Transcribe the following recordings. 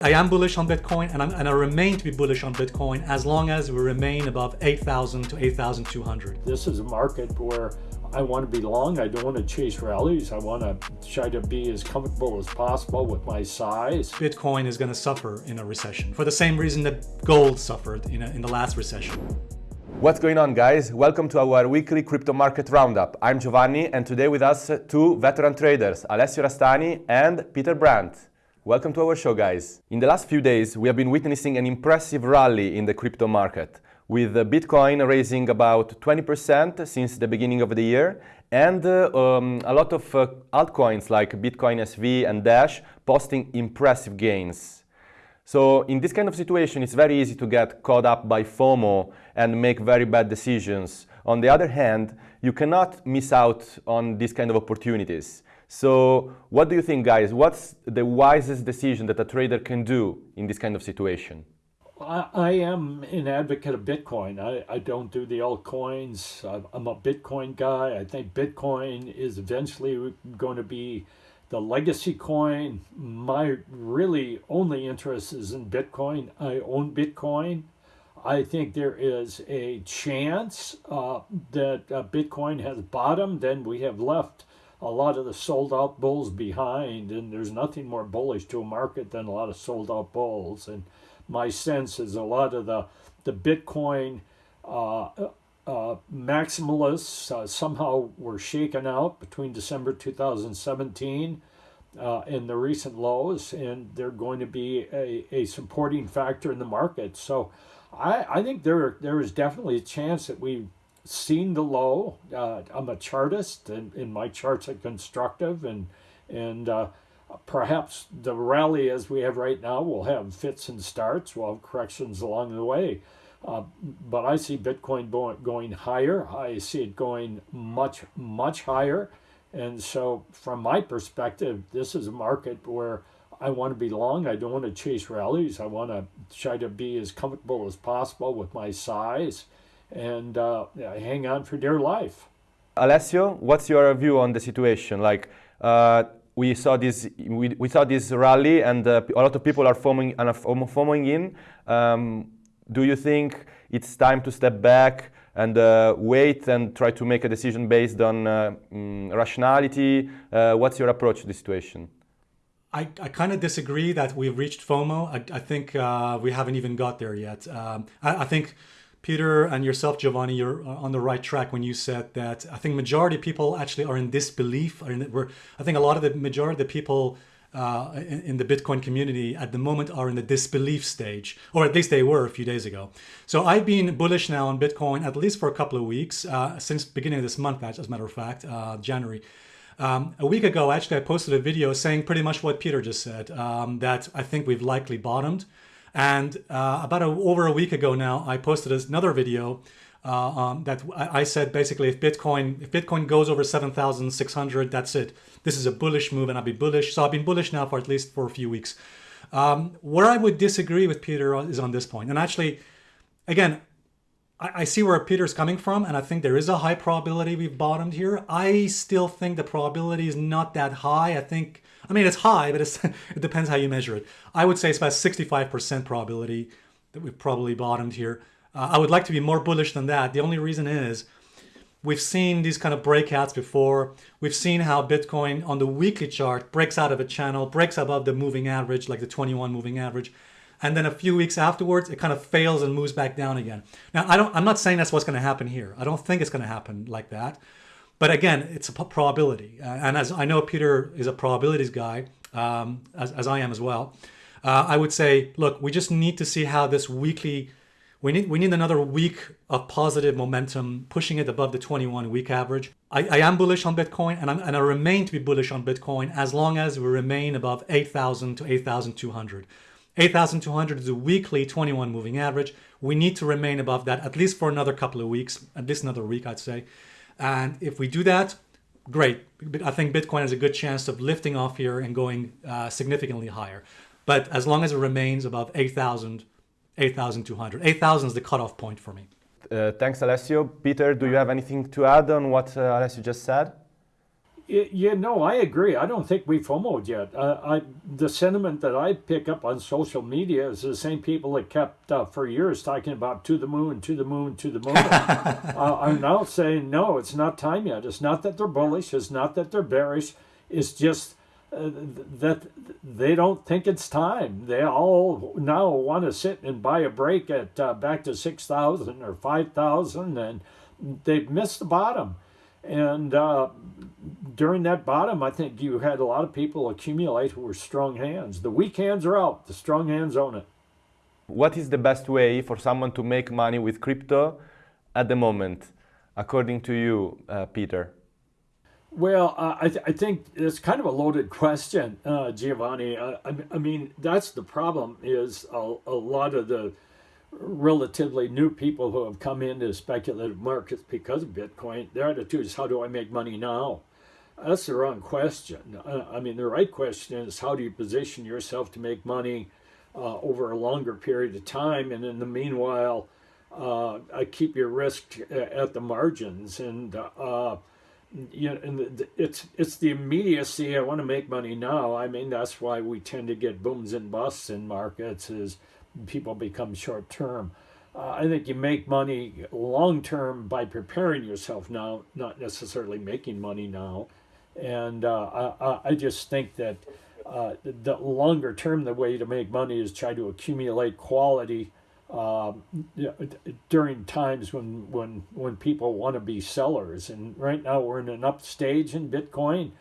I am bullish on Bitcoin and, and, i remain to be bullish on Bitcoin as long as we remain above 8,000 to 8,200. This is a market where I want to be long. I don't want to chase rallies. I want to try to be as comfortable as possible with my size. Bitcoin is going to suffer in a recession for the same reason that gold suffered in, a, in the last recession. What's going on guys? Welcome to our weekly crypto market roundup. I'm Giovanni and today with us two veteran traders, Alessio Rastani and Peter Brandt. Welcome to our show guys. In the last few days we have been witnessing an impressive rally in the crypto market with Bitcoin raising about 20% since the beginning of the year and uh, um, a lot of uh, altcoins like Bitcoin SV and Dash posting impressive gains. So in this kind of situation it's very easy to get caught up by FOMO and make very bad decisions. On the other hand, you cannot miss out on these kind of opportunities. So what do you think, guys? What's the wisest decision that a trader can do in this kind of situation? I, I am an advocate of Bitcoin. I, I don't do the altcoins. I'm a Bitcoin guy. I think Bitcoin is eventually going to be the legacy coin. My really only interest is in Bitcoin. I own Bitcoin. I think there is a chance uh, that uh, Bitcoin has bottomed and we have left a lot of the sold out bulls behind and there's nothing more bullish to a market than a lot of sold out bulls. And my sense is a lot of the the bitcoin uh, uh, maximalists uh, somehow were shaken out between december 2017 uh, and the recent lows and they're going to be a, a supporting factor in the market. So I, I think there there is definitely a chance that we seen the low. Uh, I'm a chartist, and, and, my charts are constructive, and and uh, perhaps the rally as we have right now will have fits and starts. We'll have corrections along the way. Uh, but I see Bitcoin going higher. I see it going much, much higher. And so, from my perspective, this is a market where I want to be long. I don't want to chase rallies. I want to try to be as comfortable as possible with my size and uh, hang on for dear life. Alessio, what's your view on the situation? Like, uh, we saw this, we, we saw this rally, and uh, a lot of people are forming and forming in. Um, do you think it's time to step back and uh, wait and try to make a decision based on uh, mm, rationality? Uh, what's your approach to the situation? I, I kind of disagree that we've reached FOMO. I, I think we haven't even got there yet. Um, I, I think Peter and yourself, Giovanni, you're on the right track when you said that I think majority of people actually are in disbelief. In, we're, I think a lot of the majority of the people uh, in, in, the Bitcoin community at the moment are in the disbelief stage, or at least they were a few days ago. So I've been bullish now on Bitcoin at least for a couple of weeks, uh, since beginning of this month, as a matter of fact, uh, January. Um, a week ago, actually, I posted a video saying pretty much what Peter just said, um, that I think we've likely bottomed. And uh, about a, over a week ago now, I posted another video uh, um, that I, I, said basically if Bitcoin if Bitcoin goes over 7,600, that's it. This is a bullish move and I'll be bullish. So I've been bullish now for at least for a few weeks. Um, where I would disagree with Peter is on this point. And actually, again, I, I see where Peter's coming from, and I think there is a high probability we've bottomed here. I still think the probability is not that high. I think I mean, it's high, but it depends how you measure it. I would say it's about 65% probability that we've probably bottomed here. Uh, I would like to be more bullish than that. The only reason is we've seen these kind of breakouts before. We've seen how Bitcoin on the weekly chart breaks out of a channel, breaks above the moving average, like the 21 moving average. And then a few weeks afterwards, it kind of fails and moves back down again. Now, I don't, I'm not saying that's what's going to happen here. I don't think it's going to happen like that. But again, it's a probability. And as I know Peter is a probabilities guy, um, as, as, I am as well, uh, I would say, look, we just need to see how this weekly, we need, we need another week of positive momentum, pushing it above the 21 week average. I, I am bullish on Bitcoin and, I'm, and I remain to be bullish on Bitcoin as long as we remain above 8,000 to 8,200. 8,200 is a weekly 21 moving average. We need to remain above that at least for another couple of weeks, at least another week, I'd say. And if we do that, great. I think Bitcoin has a good chance of lifting off here and going uh, significantly higher. But as long as it remains above 8,000, 8,200. 8,000 is the cutoff point for me. Uh, thanks, Alessio. Peter, do you have anything to add on what uh, Alessio just said? Yeah, no, I agree. I don't think we've FOMOed yet. Uh, I the sentiment that I pick up on social media is the same people that kept uh, for years talking about to the moon, to the moon, to the moon. uh, are now saying no, it's not time yet. It's not that they're bullish. It's not that they're bearish. It's just uh, that they don't think it's time. They all now want to sit and buy a break at uh, back to six thousand or five thousand, and they've missed the bottom. And uh, during that bottom, I think you had a lot of people accumulate who were strong hands. The weak hands are out, the strong hands own it. What is the best way for someone to make money with crypto at the moment, according to you, uh, Peter? Well, uh, I, th- I think it's kind of a loaded question, uh, Giovanni. Uh, I, I mean, that's the problem is a, a lot of the relatively new people who have come into speculative markets because of Bitcoin, their attitude is how do I make money now? That's the wrong question. Uh, I mean, the right question is how do you position yourself to make money uh, over a longer period of time, and in the meanwhile, uh, I keep your risk at the margins. And uh, you know, and it's it's the immediacy. I want to make money now. I mean, that's why we tend to get booms and busts in markets. Is people become short term. Uh, I think you make money long term by preparing yourself now, not necessarily making money now. And uh, I, I just think that uh, the longer term, the way to make money is try to accumulate quality uh, during times when, when, when people want to be sellers. And right now we're in an up stage in Bitcoin.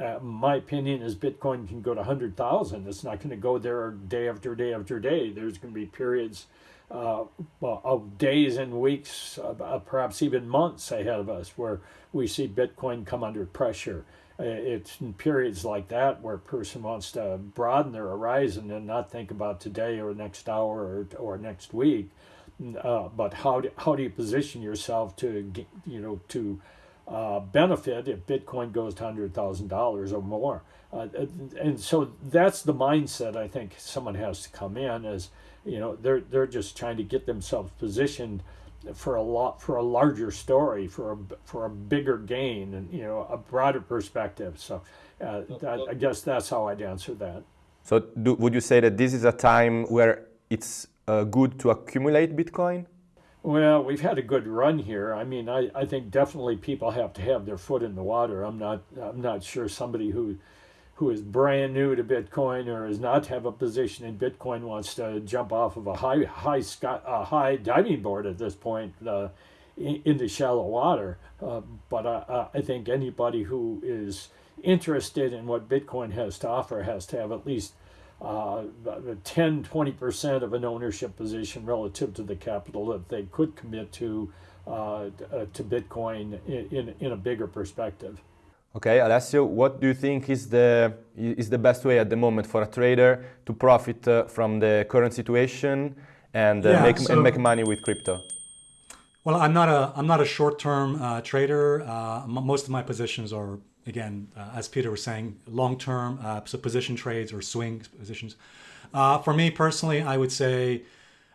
Uh, my opinion is Bitcoin can go to 100,000. It's not going to go there day after day after day. There's going to be periods uh, of days and weeks, uh, perhaps even months ahead of us, where we see Bitcoin come under pressure. Uh, it's in periods like that where a person wants to broaden their horizon and not think about today or next hour or, or next week, uh, but how do, how do you position yourself to you know to uh, benefit if Bitcoin goes to hundred thousand dollars or more? Uh, and so that's the mindset I think someone has to come in as you know they're they're just trying to get themselves positioned for a lot for a larger story for a for a bigger gain and you know a broader perspective. So uh, that, i guess that's how i'd answer that. So do, would you say that this is a time where it's uh, good to accumulate bitcoin well we've had a good run here i mean I, I think definitely people have to have their foot in the water i'm not i'm not sure somebody who who is brand new to Bitcoin or does not have a position in Bitcoin wants to jump off of a high high sky, a high diving board at this point uh, into shallow water. Uh, but I, I think anybody who is interested in what Bitcoin has to offer has to have at least uh, 10 20% of an ownership position relative to the capital that they could commit to uh, to Bitcoin in, in, in a bigger perspective. Okay, Alessio, what do you think is the is the best way at the moment for a trader to profit uh, from the current situation and, uh, yeah, make, so, and make money with crypto? Well, I'm not a I'm not a short-term uh, trader. Uh, most of my positions are again, uh, as Peter was saying, long-term, uh, so position trades or swing positions. for me personally, I would say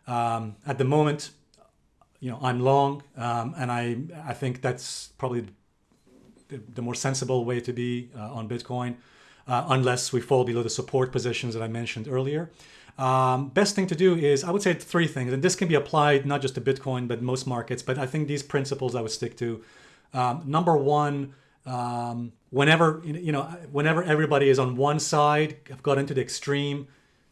um, at the moment, you know, I'm long, um, and I I think that's probably the, the more sensible way to be uh, on Bitcoin, uh, unless we fall below the support positions that I mentioned earlier. Um, best thing to do is, I would say three things, and this can be applied not just to Bitcoin, but most markets, but I think these principles I would stick to. Um, number one, um, whenever, you know, whenever everybody is on one side, have got into the extreme,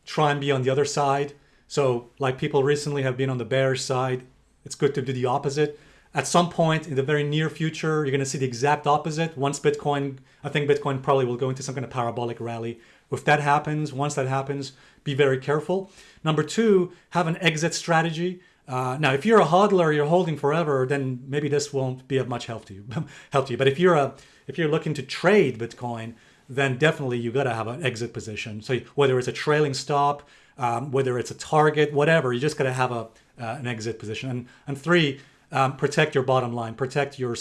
try and be on the other side. So like people recently have been on the bearish side, it's good to do the opposite at some point in the very near future, you're going to see the exact opposite. Once Bitcoin, I think Bitcoin probably will go into some kind of parabolic rally. If that happens, once that happens, be very careful. Number two, have an exit strategy. Uh, now, if you're a hodler, you're holding forever, then maybe this won't be of much help to you. help to you. But if you're a if you're looking to trade Bitcoin, then definitely you got to have an exit position. So whether it's a trailing stop, um, whether it's a target, whatever, you just got to have a uh, an exit position. And and three, um, protect your bottom line, protect your,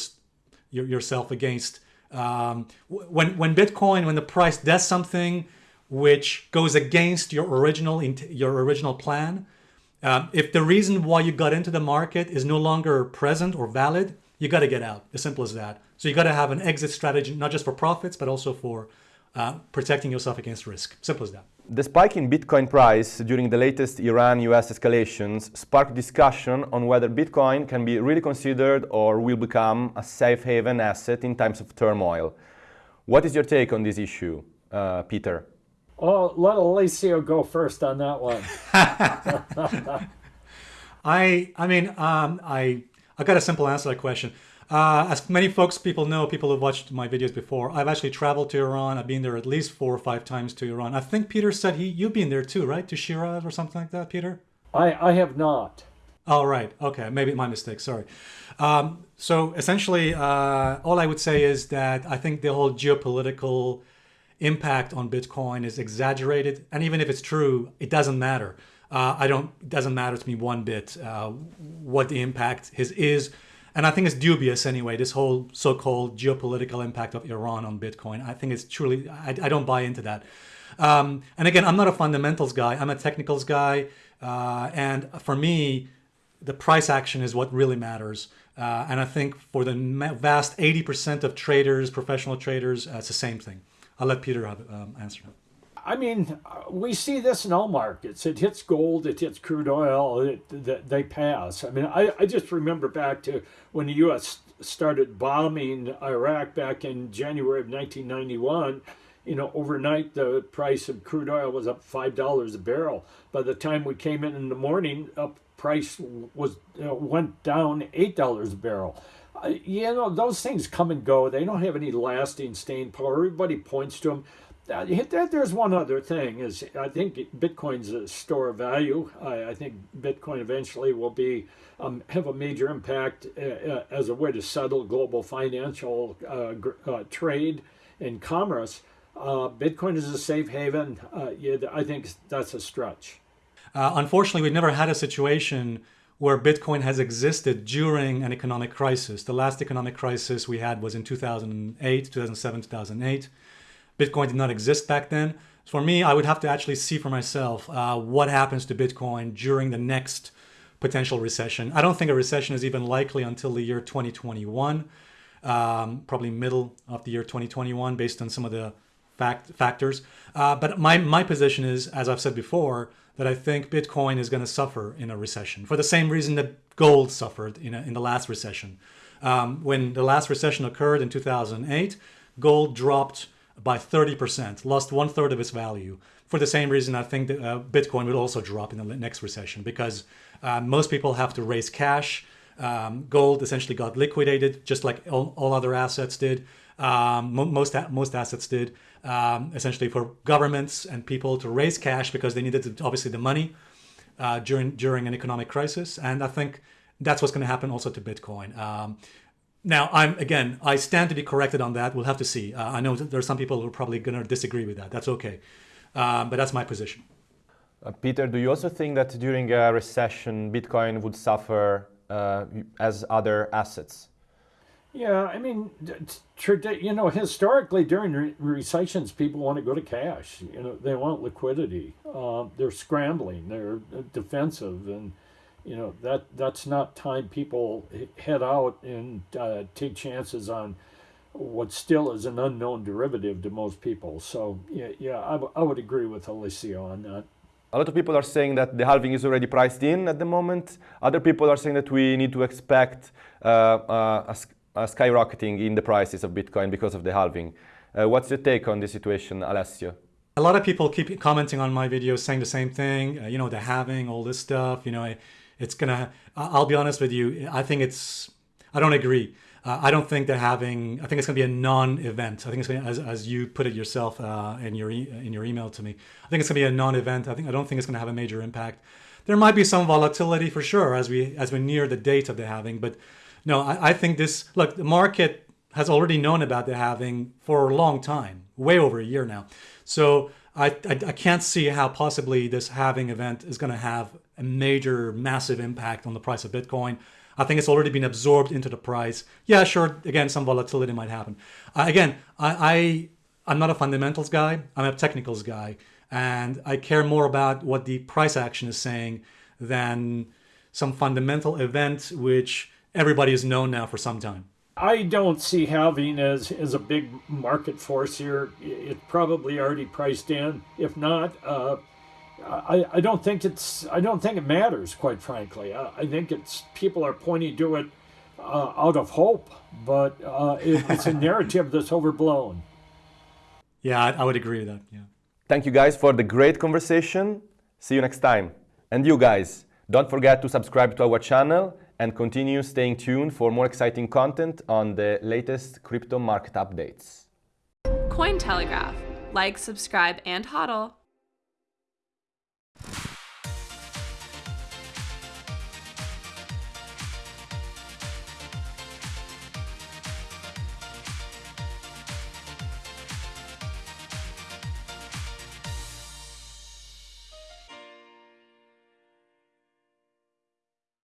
your yourself against um, when when Bitcoin when the price does something which goes against your original your original plan. Um, if the reason why you got into the market is no longer present or valid, you got to get out. As simple as that. So you got to have an exit strategy, not just for profits, but also for uh, protecting yourself against risk. Simple as that. The spike in Bitcoin price during the latest Iran-US escalations sparked discussion on whether Bitcoin can be really considered or will become a safe haven asset in times of turmoil. What is your take on this issue, uh, Peter? Oh, let Alessio go first on that one. I, I mean, um, I, I got a simple answer to that question. Uh, as many folks, people know, people who've watched my videos before, I've actually traveled to Iran. I've been there at least four or five times to Iran. I think Peter said he you've been there too, right? To Shiraz or something like that, Peter? I, I have not. Oh, right. Okay. Maybe my mistake. Sorry. Um, so essentially, uh, all I would say is that I think the whole geopolitical impact on Bitcoin is exaggerated. And even if it's true, it doesn't matter. Uh, I don't, it doesn't matter to me one bit uh, what the impact is, is and I think it's dubious anyway. This whole so-called geopolitical impact of Iran on Bitcoin, I think it's truly I, I don't buy into that. Um, and again, I'm not a fundamentals guy. I'm a technicals guy, uh, and for me, the price action is what really matters. Uh, and I think for the vast 80% of traders, professional traders, uh, it's the same thing. I'll let Peter um, answer that. I mean, we see this in all markets. It hits gold, it hits crude oil, it, they pass. I mean, I, I just remember back to when the U.S. started bombing Iraq back in January of 1991. You know, overnight the price of crude oil was up five dollars a barrel. By the time we came in in the morning, up price was you know, went down eight dollars a barrel. Uh, you know, those things come and go. They don't have any lasting staying power. Everybody points to them there's one other thing is I think Bitcoin's a store of value. I, I think Bitcoin eventually will be um, have a major impact uh, uh as a way to settle global financial uh, uh, trade and commerce. Uh, Bitcoin is a safe haven. Uh, yeah, I think that's a stretch. unfortunately, we've never had a situation where Bitcoin has existed during an economic crisis. The last economic crisis we had was in 2008, 2007, 2008. Bitcoin did not exist back then. For me, I would have to actually see for myself uh, what happens to Bitcoin during the next potential recession. I don't think a recession is even likely until the year 2021, um, probably middle of the year 2021, based on some of the fact factors. Uh, but my my position is, as I've said before, that I think Bitcoin is going to suffer in a recession for the same reason that gold suffered in a, in the last recession. Um, when the last recession occurred in 2008, gold dropped by 30%, lost one third of its value. For the same reason, I think that uh, Bitcoin will also drop in the next recession because uh, most people have to raise cash. Um, gold essentially got liquidated, just like all, all other assets did. Um, most most assets did. Um, essentially, for governments and people to raise cash because they needed obviously the money uh, during during an economic crisis, and I think that's what's going to happen also to Bitcoin. Um, now, I'm again, I stand to be corrected on that. We'll have to see. Uh, I know there are some people who are probably going to disagree with that. That's okay, um, but that's my position. Uh, Peter, do you also think that during a recession, Bitcoin would suffer uh, as other assets? Yeah, I mean, you know, historically during re recessions, people want to go to cash. You know, they want liquidity. Uh, they're scrambling. They're defensive, and you know that that's not time people head out and uh, take chances on what still is an unknown derivative to most people. So yeah, yeah, I, I would agree with Alessio on that. A lot of people are saying that the halving is already priced in at the moment. Other people are saying that we need to expect uh, uh, a, skyrocketing in the prices of Bitcoin because of the halving. Uh, what's your take on this situation, Alessio? A lot of people keep commenting on my videos saying the same thing. Uh, you know, the halving, all this stuff. You know, I, it's gonna. I'll be honest with you. I think it's. I don't agree. Uh, I don't think they're having. I think it's gonna be a non-event. I think it's gonna, as, as you put it yourself uh, in your e in your email to me. I think it's gonna be a non-event. I think I don't think it's gonna have a major impact. There might be some volatility for sure as we as we near the date of the halving, but no, I, I think this. Look, the market has already known about the halving for a long time, way over a year now. So I, I, I can't see how possibly this halving event is going to have a major, massive impact on the price of Bitcoin. I think it's already been absorbed into the price. Yeah, sure. Again, some volatility might happen. Uh, again, I, I I'm not a fundamentals guy. I'm a technicals guy, and I care more about what the price action is saying than some fundamental event which everybody has known now for some time. I don't see halving as, as a big market force here. It's probably already priced in. If not, uh, I, I don't think it's I don't think it matters. Quite frankly, I, I think it's people are pointing to it uh, out of hope, but uh, it, it's a narrative that's overblown. Yeah, I, I would agree with that. Yeah. Thank you guys for the great conversation. See you next time. And you guys, don't forget to subscribe to our channel and continue staying tuned for more exciting content on the latest crypto market updates. Cointelegraph. Like, subscribe, and hodl.